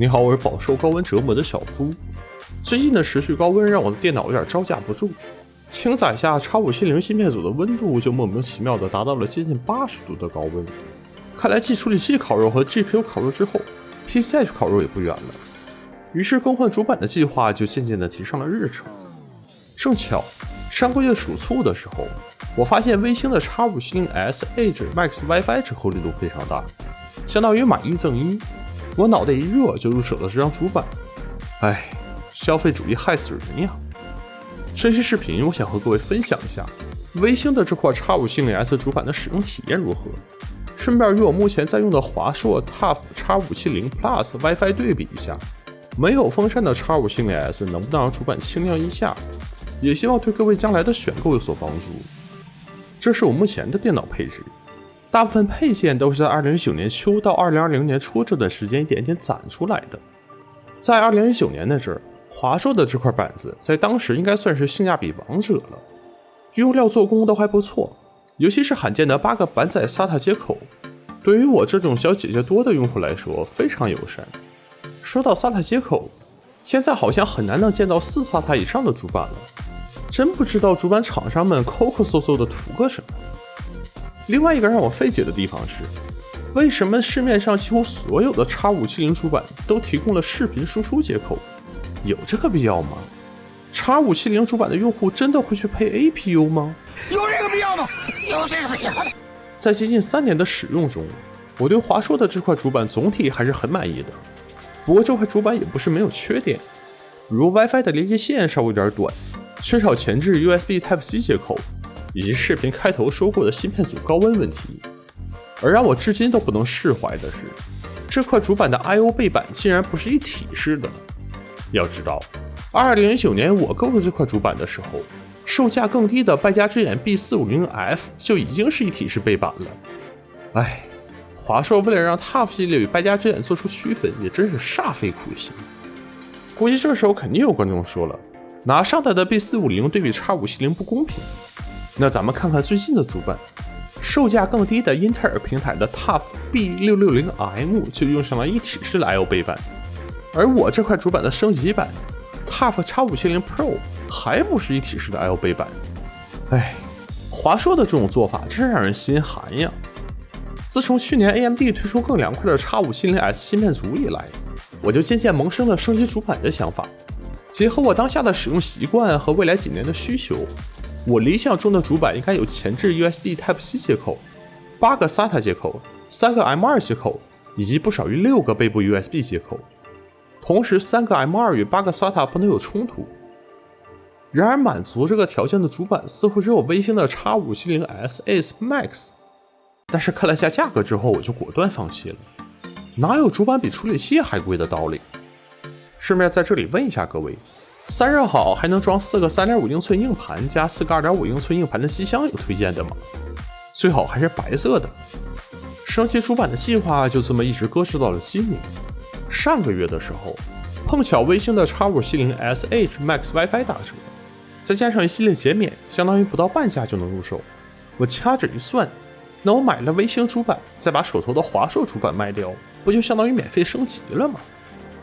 你好，我是饱受高温折磨的小夫。最近的持续高温让我的电脑有点招架不住，轻载下 X570 芯片组的温度就莫名其妙的达到了接近八十度的高温。看来继处理器烤肉和 GPU 烤肉之后，PCH 烤肉也不远了。于是更换主板的计划就渐渐的提上了日程。正巧上个月数醋的时候，我发现微星的 X570S Edge Max WiFi 折扣力度非常大，相当于买一赠一。我脑袋一热就入手了这张主板，哎，消费主义害死人呀！这期视频我想和各位分享一下微星的这块 X570S 主板的使用体验如何，顺便与我目前在用的华硕 TUF X570 Plus WiFi 对比一下，没有风扇的 X570S 能不能让主板轻量一下？也希望对各位将来的选购有所帮助。这是我目前的电脑配置。大部分配件都是在二零一九年秋到二零二零年初这段时间一点点攒出来的。在二零一九年那阵，华硕的这块板子在当时应该算是性价比王者了，用料做工都还不错，尤其是罕见的八个板载 SATA 接口，对于我这种小姐姐多的用户来说非常友善。说到 SATA 接口，现在好像很难能见到四 SATA 以上的主板了，真不知道主板厂商们抠抠搜搜的图个什么。另外一个让我费解的地方是，为什么市面上几乎所有的 X570 主板都提供了视频输出接口？有这个必要吗？X570 主板的用户真的会去配 APU 吗？有这个必要吗？有这个必要。在接近三年的使用中，我对华硕的这块主板总体还是很满意的。不过这块主板也不是没有缺点，如 WiFi 的连接线稍微有点短，缺少前置 USB Type-C 接口。以及视频开头说过的芯片组高温问题，而让我至今都不能释怀的是，这块主板的 I/O 背板竟然不是一体式的。要知道，二零一九年我购入这块主板的时候，售价更低的败家之眼 B450F 就已经是一体式背板了。哎，华硕为了让 TUF 系列与败家之眼做出区分，也真是煞费苦心。估计这时候肯定有观众说了，拿上代的 B450 对比 X570 不公平。那咱们看看最近的主板，售价更低的英特尔平台的 TUF B660M 就用上了一体式的 I/O 背板，而我这块主板的升级版 TUF X570 Pro 还不是一体式的 I/O 背板。哎，华硕的这种做法真是让人心寒呀！自从去年 AMD 推出更凉快的 X570S 芯片组以来，我就渐渐萌生了升级主板的想法。结合我当下的使用习惯和未来几年的需求。我理想中的主板应该有前置 USB Type-C 接口、八个 SATA 接口、三个 M2 接口，以及不少于六个背部 USB 接口。同时，三个 M2 与八个 SATA 不能有冲突。然而，满足这个条件的主板似乎只有微星的 X570S Ace Max。但是看了下价格之后，我就果断放弃了。哪有主板比处理器还贵的道理？顺便在这里问一下各位。散热好还能装四个三点五英寸硬盘加四个二点五英寸硬盘的机箱，有推荐的吗？最好还是白色的。升级主板的计划就这么一直搁置到了今年。上个月的时候，碰巧微星的 X570 SH Max WiFi 打折，再加上一系列减免，相当于不到半价就能入手。我掐指一算，那我买了微星主板，再把手头的华硕主板卖掉，不就相当于免费升级了吗？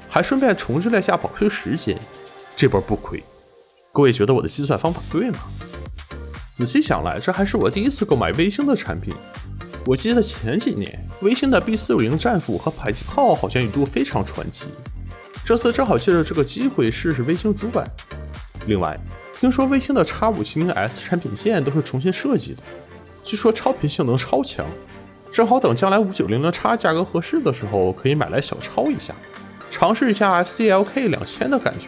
还顺便重置了下保修时间。这波不亏，各位觉得我的计算方法对吗？仔细想来，这还是我第一次购买微星的产品。我记得前几年微星的 B450 战斧和迫击炮好像一度非常传奇，这次正好借着这个机会试试微星主板。另外，听说微星的 X570S 产品线都是重新设计的，据说超频性能超强，正好等将来 5900X 价格合适的时候，可以买来小抄一下，尝试一下 FCLK 两千的感觉。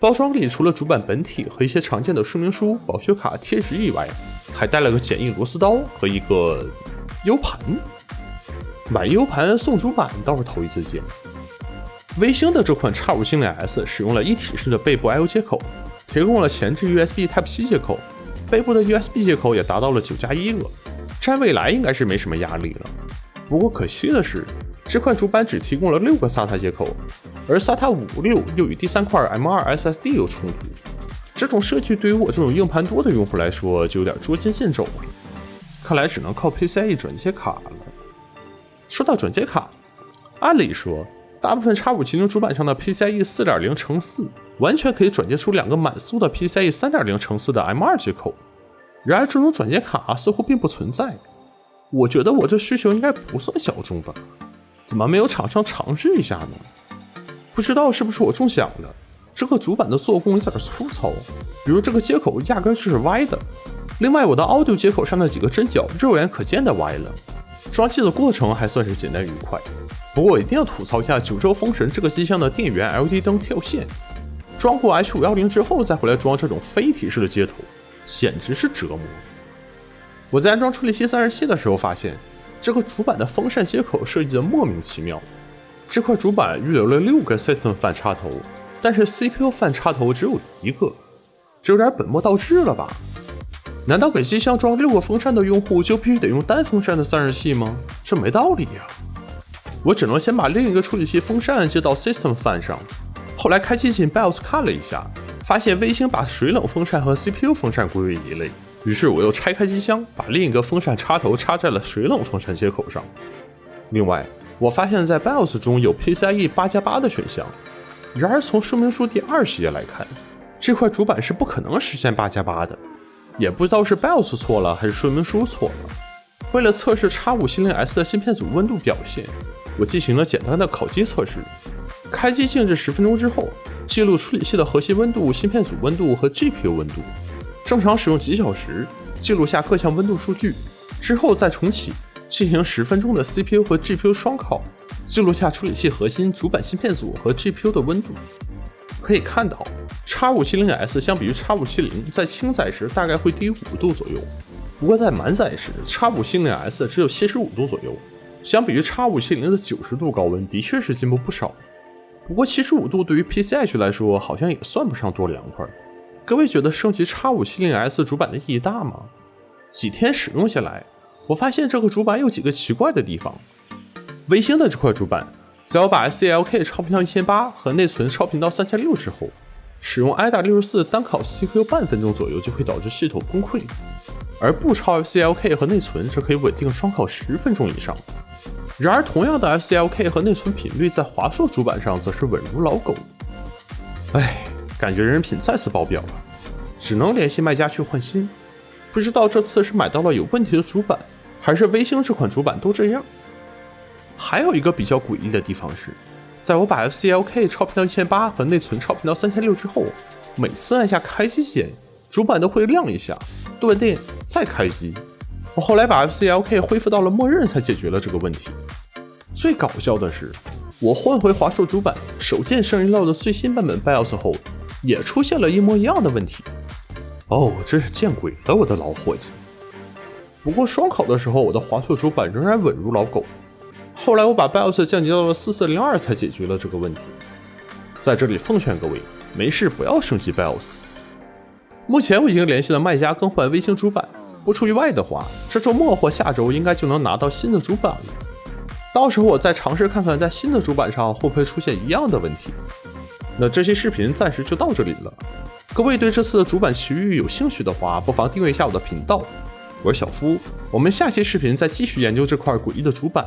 包装里除了主板本体和一些常见的说明书、保修卡、贴纸以外，还带了个简易螺丝刀和一个 U 盘。买 U 盘送主板倒是头一次见。微星的这款 X570S 使用了一体式的背部 I/O 接口，提供了前置 USB Type-C 接口，背部的 USB 接口也达到了九加一个，占未来应该是没什么压力了。不过可惜的是。这块主板只提供了六个 SATA 接口，而 SATA 五六又与第三块 M2 SSD 有冲突。这种设计对于我这种硬盘多的用户来说就有点捉襟见肘了。看来只能靠 PCIe 转接卡了。说到转接卡，按理说大部分 X570 主板上的 PCIe 4.0乘4完全可以转接出两个满速的 PCIe 3.0乘4的 M2 接口，然而这种转接卡似乎并不存在。我觉得我这需求应该不算小众吧？怎么没有厂商尝试一下呢？不知道是不是我中奖了？这个主板的做工有点粗糙，比如这个接口压根就是歪的。另外，我的 Audio 接口上的几个针脚肉眼可见的歪了。装机的过程还算是简单愉快，不过我一定要吐槽一下九州风神这个机箱的电源 LED 灯跳线。装过 H 五幺零之后再回来装这种非提示的接头，简直是折磨。我在安装处理器散热器的时候发现，这个主板的风扇接口设计的莫名其妙。这块主板预留了六个 System 范插头，但是 CPU 范插头只有一个，这有点本末倒置了吧？难道给机箱装六个风扇的用户就必须得用单风扇的散热器吗？这没道理呀！我只能先把另一个处理器风扇接到 System 范上，后来开机进 BIOS 看了一下，发现微星把水冷风扇和 CPU 风扇归为一类，于是我又拆开机箱，把另一个风扇插头插在了水冷风扇接口上。另外，我发现，在 BIOS 中有 PCIe 八加八的选项，然而从说明书第二十页来看，这块主板是不可能实现八加八的。也不知道是 BIOS 错了还是说明书错了。为了测试 X570S 的芯片组温度表现，我进行了简单的烤机测试。开机静置十分钟之后，记录处理器的核心温度、芯片组温度和 GPU 温度。正常使用几小时，记录下各项温度数据之后再重启，进行十分钟的 CPU 和 GPU 双烤，记录下处理器核心、主板芯片组和 GPU 的温度。可以看到。X 五七零 S 相比于 X 五七零，在轻载时大概会低五度左右，不过在满载时，X 五七零 S 只有七十五度左右，相比于 X 五七零的九十度高温，的确是进步不少。不过七十五度对于 PCH 来说，好像也算不上多凉快。各位觉得升级 X 五七零 S 主板的意义大吗？几天使用下来，我发现这个主板有几个奇怪的地方。微星的这块主板，在我把 SLK 超频到一千八和内存超频到三千六之后。使用 i 大六十四单烤 CPU 半分钟左右就会导致系统崩溃，而不超 FCLK 和内存则可以稳定双烤十分钟以上。然而，同样的 FCLK 和内存频率在华硕主板上则是稳如老狗。唉，感觉人品再次爆表了，只能联系卖家去换新。不知道这次是买到了有问题的主板，还是微星这款主板都这样。还有一个比较诡异的地方是。在我把 FCLK 超频到一千八和内存超频到三千六之后，每次按下开机键，主板都会亮一下，断电再开机。我后来把 FCLK 恢复到了默认，才解决了这个问题。最搞笑的是，我换回华硕主板，手贱生日 l 的最新版本 BIOS 后，也出现了一模一样的问题。哦，真是见鬼了，我的老伙计！不过双烤的时候，我的华硕主板仍然稳如老狗。后来我把 BIOS 降级到了四四零二，才解决了这个问题。在这里奉劝各位，没事不要升级 BIOS。目前我已经联系了卖家更换微星主板，不出意外的话，这周末或下周应该就能拿到新的主板了。到时候我再尝试看看，在新的主板上会不会出现一样的问题。那这期视频暂时就到这里了。各位对这次的主板奇遇有兴趣的话，不妨订阅一下我的频道。我是小夫，我们下期视频再继续研究这块诡异的主板。